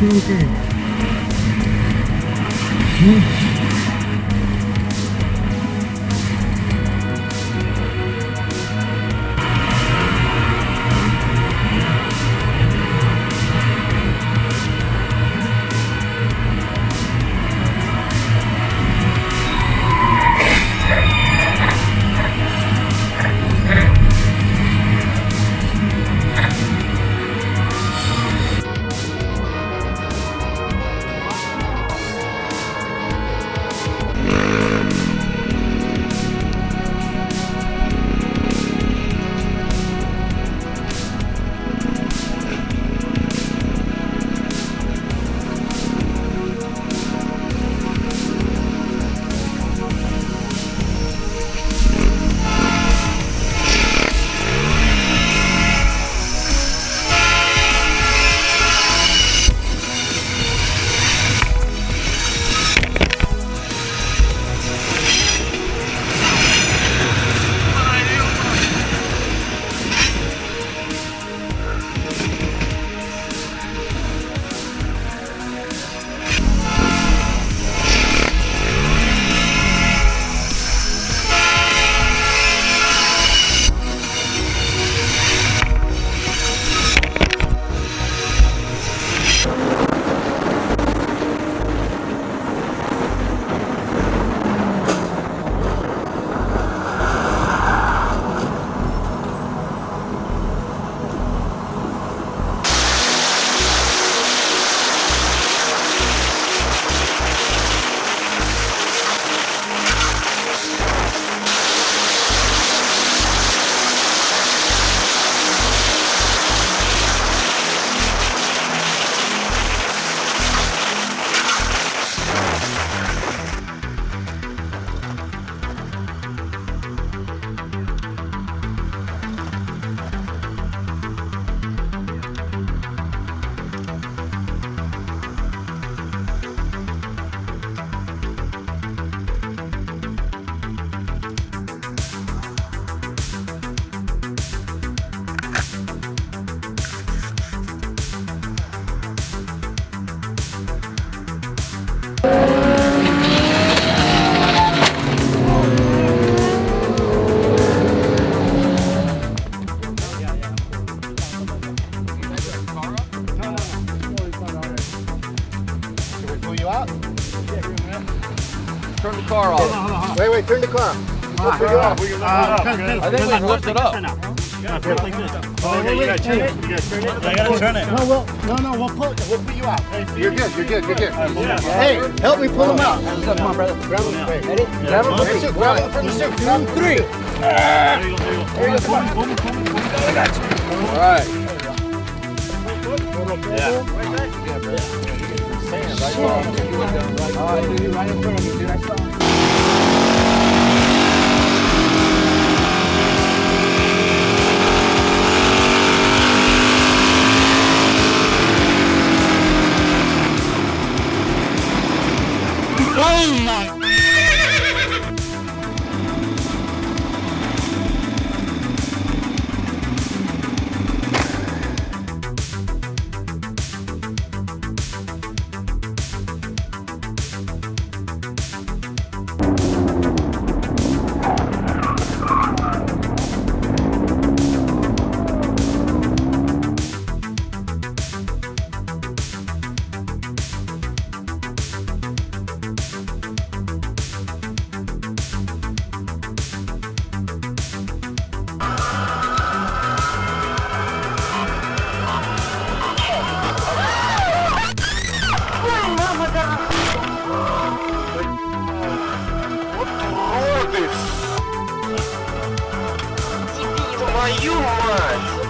気持ちいい。うん Pull you out? Turn the car off. Wait, wait, turn the car. We'll pull you out. Ah, I think we can lift it up. Oh, yeah, you gotta turn it. You gotta turn it. I gotta turn it. No, we'll, no, no, we'll pull, we'll pull you out. You're good, you're good, you're good. Hey, help me pull him out. Come on, brother. Grab him, wait. Ready? Grab him. Grab him, grab him from the suit. Grab him. Three. There you go, there you go. There you go, come on. All right. Yeah. All right, dude, right in front of me, dude. I saw. Are you mad?